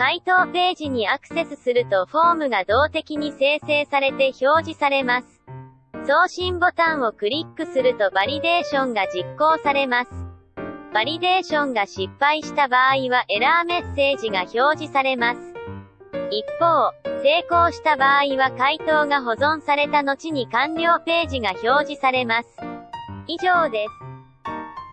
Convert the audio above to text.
回答ページにアクセスするとフォームが動的に生成されて表示されます。送信ボタンをクリックするとバリデーションが実行されます。バリデーションが失敗した場合はエラーメッセージが表示されます。一方、成功した場合は回答が保存された後に完了ページが表示されます。以上です。